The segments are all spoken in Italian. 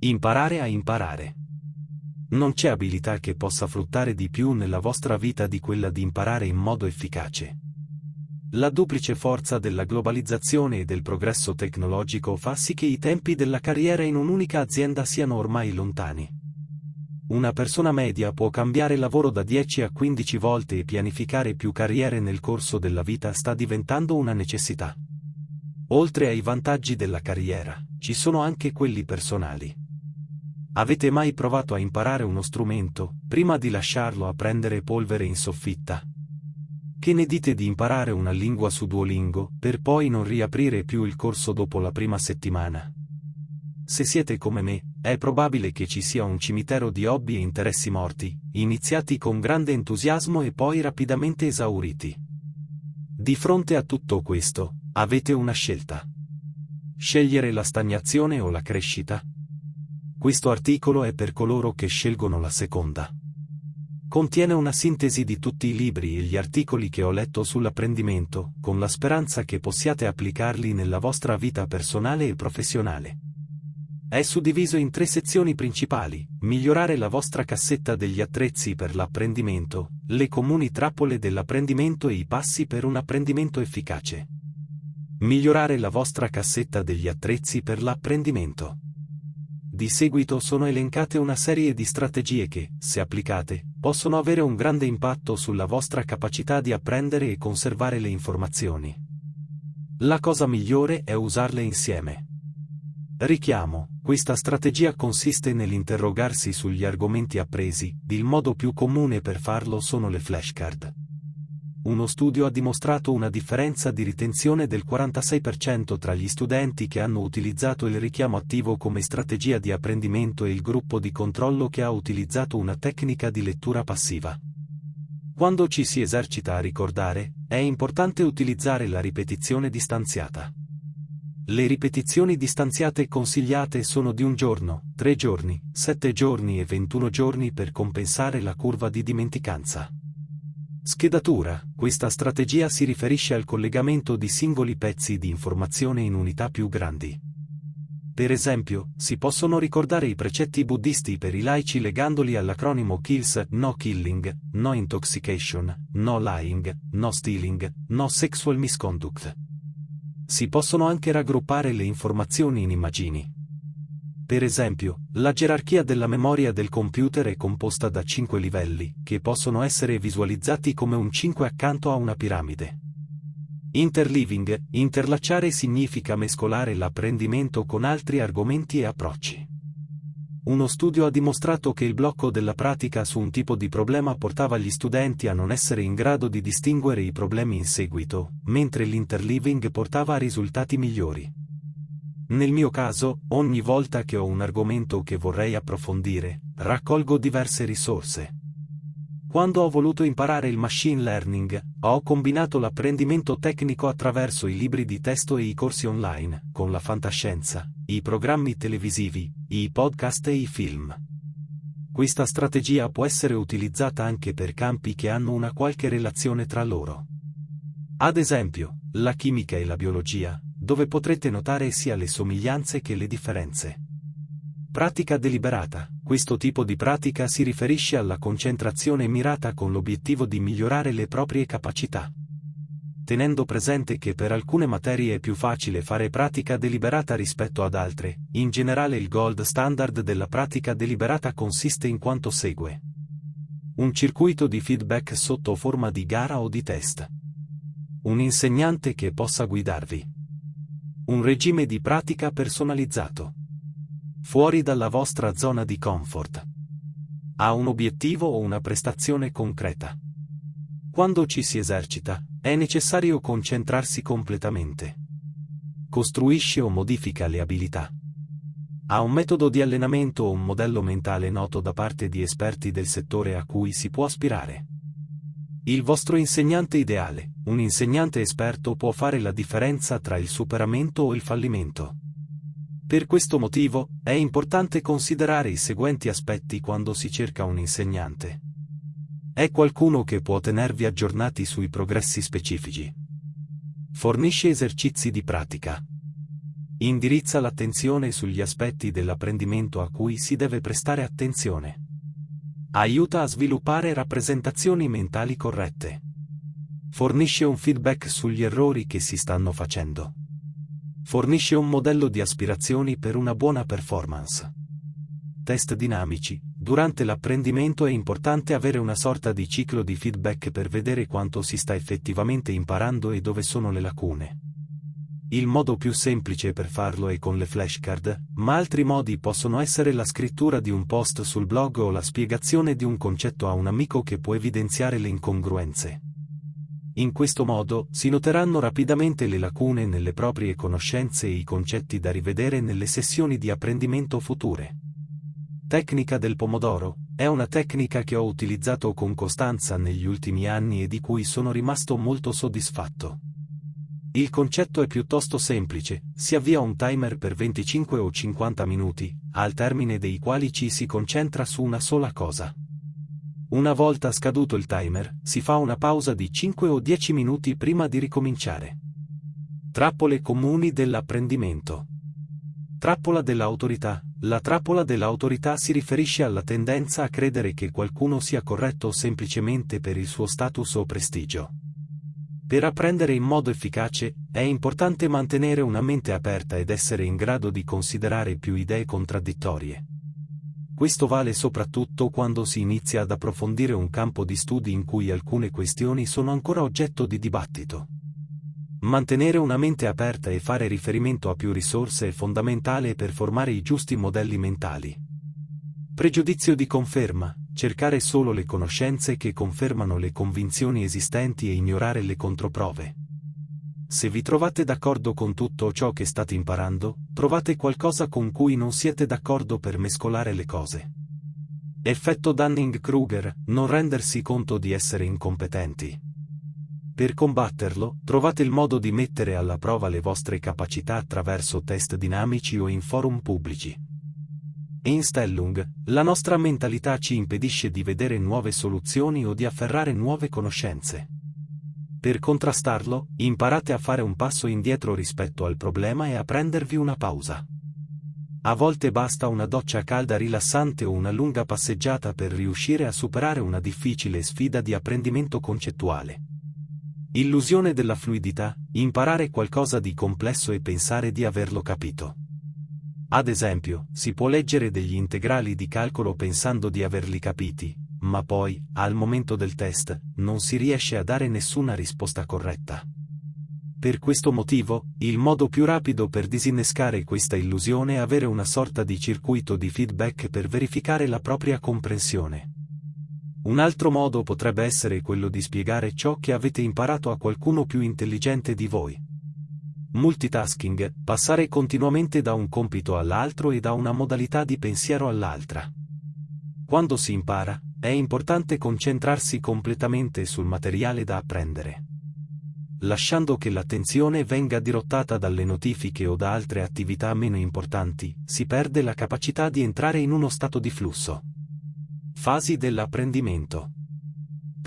Imparare a imparare. Non c'è abilità che possa fruttare di più nella vostra vita di quella di imparare in modo efficace. La duplice forza della globalizzazione e del progresso tecnologico fa sì che i tempi della carriera in un'unica azienda siano ormai lontani. Una persona media può cambiare lavoro da 10 a 15 volte e pianificare più carriere nel corso della vita sta diventando una necessità. Oltre ai vantaggi della carriera, ci sono anche quelli personali. Avete mai provato a imparare uno strumento, prima di lasciarlo a prendere polvere in soffitta? Che ne dite di imparare una lingua su Duolingo, per poi non riaprire più il corso dopo la prima settimana? Se siete come me, è probabile che ci sia un cimitero di hobby e interessi morti, iniziati con grande entusiasmo e poi rapidamente esauriti. Di fronte a tutto questo, Avete una scelta. Scegliere la stagnazione o la crescita? Questo articolo è per coloro che scelgono la seconda. Contiene una sintesi di tutti i libri e gli articoli che ho letto sull'apprendimento, con la speranza che possiate applicarli nella vostra vita personale e professionale. È suddiviso in tre sezioni principali, migliorare la vostra cassetta degli attrezzi per l'apprendimento, le comuni trappole dell'apprendimento e i passi per un apprendimento efficace. Migliorare la vostra cassetta degli attrezzi per l'apprendimento. Di seguito sono elencate una serie di strategie che, se applicate, possono avere un grande impatto sulla vostra capacità di apprendere e conservare le informazioni. La cosa migliore è usarle insieme. Richiamo, questa strategia consiste nell'interrogarsi sugli argomenti appresi, il modo più comune per farlo sono le flashcard uno studio ha dimostrato una differenza di ritenzione del 46% tra gli studenti che hanno utilizzato il richiamo attivo come strategia di apprendimento e il gruppo di controllo che ha utilizzato una tecnica di lettura passiva. Quando ci si esercita a ricordare, è importante utilizzare la ripetizione distanziata. Le ripetizioni distanziate consigliate sono di un giorno, tre giorni, sette giorni e 21 giorni per compensare la curva di dimenticanza. Schedatura. Questa strategia si riferisce al collegamento di singoli pezzi di informazione in unità più grandi. Per esempio, si possono ricordare i precetti buddisti per i laici legandoli all'acronimo KILLS, no killing, no intoxication, no lying, no stealing, no sexual misconduct. Si possono anche raggruppare le informazioni in immagini. Per esempio, la gerarchia della memoria del computer è composta da 5 livelli, che possono essere visualizzati come un 5 accanto a una piramide. Interleaving, interlacciare significa mescolare l'apprendimento con altri argomenti e approcci. Uno studio ha dimostrato che il blocco della pratica su un tipo di problema portava gli studenti a non essere in grado di distinguere i problemi in seguito, mentre l'interleaving portava a risultati migliori. Nel mio caso, ogni volta che ho un argomento che vorrei approfondire, raccolgo diverse risorse. Quando ho voluto imparare il machine learning, ho combinato l'apprendimento tecnico attraverso i libri di testo e i corsi online, con la fantascienza, i programmi televisivi, i podcast e i film. Questa strategia può essere utilizzata anche per campi che hanno una qualche relazione tra loro. Ad esempio, la chimica e la biologia, dove potrete notare sia le somiglianze che le differenze. Pratica deliberata. Questo tipo di pratica si riferisce alla concentrazione mirata con l'obiettivo di migliorare le proprie capacità. Tenendo presente che per alcune materie è più facile fare pratica deliberata rispetto ad altre, in generale il gold standard della pratica deliberata consiste in quanto segue. Un circuito di feedback sotto forma di gara o di test. Un insegnante che possa guidarvi. Un regime di pratica personalizzato. Fuori dalla vostra zona di comfort. Ha un obiettivo o una prestazione concreta. Quando ci si esercita, è necessario concentrarsi completamente. Costruisce o modifica le abilità. Ha un metodo di allenamento o un modello mentale noto da parte di esperti del settore a cui si può aspirare. Il vostro insegnante ideale, un insegnante esperto può fare la differenza tra il superamento o il fallimento. Per questo motivo, è importante considerare i seguenti aspetti quando si cerca un insegnante. È qualcuno che può tenervi aggiornati sui progressi specifici. Fornisce esercizi di pratica. Indirizza l'attenzione sugli aspetti dell'apprendimento a cui si deve prestare attenzione. Aiuta a sviluppare rappresentazioni mentali corrette. Fornisce un feedback sugli errori che si stanno facendo. Fornisce un modello di aspirazioni per una buona performance. Test dinamici. Durante l'apprendimento è importante avere una sorta di ciclo di feedback per vedere quanto si sta effettivamente imparando e dove sono le lacune. Il modo più semplice per farlo è con le flashcard, ma altri modi possono essere la scrittura di un post sul blog o la spiegazione di un concetto a un amico che può evidenziare le incongruenze. In questo modo si noteranno rapidamente le lacune nelle proprie conoscenze e i concetti da rivedere nelle sessioni di apprendimento future. Tecnica del pomodoro è una tecnica che ho utilizzato con costanza negli ultimi anni e di cui sono rimasto molto soddisfatto. Il concetto è piuttosto semplice, si avvia un timer per 25 o 50 minuti, al termine dei quali ci si concentra su una sola cosa. Una volta scaduto il timer, si fa una pausa di 5 o 10 minuti prima di ricominciare. Trappole comuni dell'apprendimento. Trappola dell'autorità. La trappola dell'autorità si riferisce alla tendenza a credere che qualcuno sia corretto semplicemente per il suo status o prestigio. Per apprendere in modo efficace, è importante mantenere una mente aperta ed essere in grado di considerare più idee contraddittorie. Questo vale soprattutto quando si inizia ad approfondire un campo di studi in cui alcune questioni sono ancora oggetto di dibattito. Mantenere una mente aperta e fare riferimento a più risorse è fondamentale per formare i giusti modelli mentali. Pregiudizio di conferma, cercare solo le conoscenze che confermano le convinzioni esistenti e ignorare le controprove. Se vi trovate d'accordo con tutto ciò che state imparando, trovate qualcosa con cui non siete d'accordo per mescolare le cose. Effetto Dunning-Kruger, non rendersi conto di essere incompetenti. Per combatterlo, trovate il modo di mettere alla prova le vostre capacità attraverso test dinamici o in forum pubblici. In Stellung, la nostra mentalità ci impedisce di vedere nuove soluzioni o di afferrare nuove conoscenze. Per contrastarlo, imparate a fare un passo indietro rispetto al problema e a prendervi una pausa. A volte basta una doccia calda rilassante o una lunga passeggiata per riuscire a superare una difficile sfida di apprendimento concettuale. Illusione della fluidità, imparare qualcosa di complesso e pensare di averlo capito. Ad esempio, si può leggere degli integrali di calcolo pensando di averli capiti, ma poi, al momento del test, non si riesce a dare nessuna risposta corretta. Per questo motivo, il modo più rapido per disinnescare questa illusione è avere una sorta di circuito di feedback per verificare la propria comprensione. Un altro modo potrebbe essere quello di spiegare ciò che avete imparato a qualcuno più intelligente di voi. Multitasking, passare continuamente da un compito all'altro e da una modalità di pensiero all'altra. Quando si impara, è importante concentrarsi completamente sul materiale da apprendere. Lasciando che l'attenzione venga dirottata dalle notifiche o da altre attività meno importanti, si perde la capacità di entrare in uno stato di flusso. Fasi dell'apprendimento.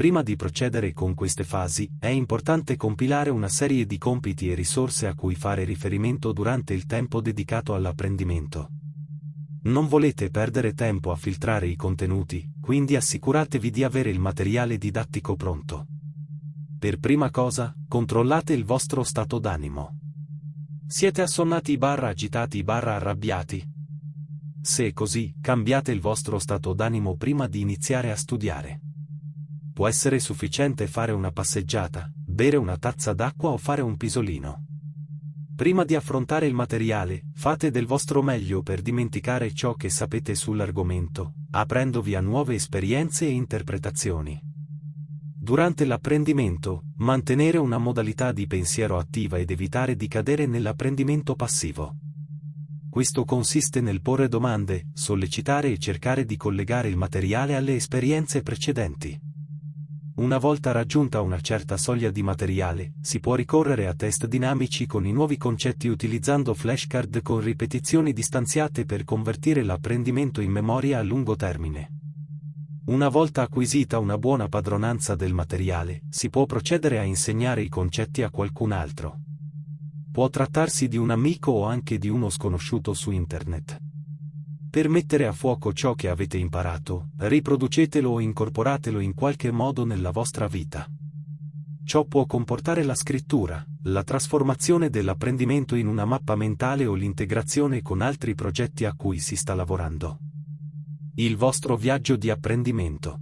Prima di procedere con queste fasi, è importante compilare una serie di compiti e risorse a cui fare riferimento durante il tempo dedicato all'apprendimento. Non volete perdere tempo a filtrare i contenuti, quindi assicuratevi di avere il materiale didattico pronto. Per prima cosa, controllate il vostro stato d'animo. Siete assonnati barra agitati barra arrabbiati? Se è così, cambiate il vostro stato d'animo prima di iniziare a studiare può essere sufficiente fare una passeggiata, bere una tazza d'acqua o fare un pisolino. Prima di affrontare il materiale, fate del vostro meglio per dimenticare ciò che sapete sull'argomento, aprendovi a nuove esperienze e interpretazioni. Durante l'apprendimento, mantenere una modalità di pensiero attiva ed evitare di cadere nell'apprendimento passivo. Questo consiste nel porre domande, sollecitare e cercare di collegare il materiale alle esperienze precedenti. Una volta raggiunta una certa soglia di materiale, si può ricorrere a test dinamici con i nuovi concetti utilizzando flashcard con ripetizioni distanziate per convertire l'apprendimento in memoria a lungo termine. Una volta acquisita una buona padronanza del materiale, si può procedere a insegnare i concetti a qualcun altro. Può trattarsi di un amico o anche di uno sconosciuto su internet. Per mettere a fuoco ciò che avete imparato, riproducetelo o incorporatelo in qualche modo nella vostra vita. Ciò può comportare la scrittura, la trasformazione dell'apprendimento in una mappa mentale o l'integrazione con altri progetti a cui si sta lavorando. Il vostro viaggio di apprendimento.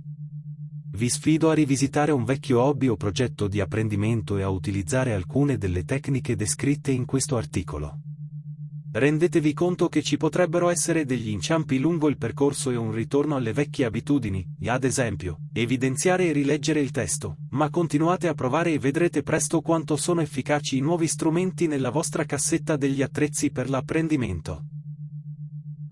Vi sfido a rivisitare un vecchio hobby o progetto di apprendimento e a utilizzare alcune delle tecniche descritte in questo articolo. Rendetevi conto che ci potrebbero essere degli inciampi lungo il percorso e un ritorno alle vecchie abitudini, ad esempio, evidenziare e rileggere il testo, ma continuate a provare e vedrete presto quanto sono efficaci i nuovi strumenti nella vostra cassetta degli attrezzi per l'apprendimento.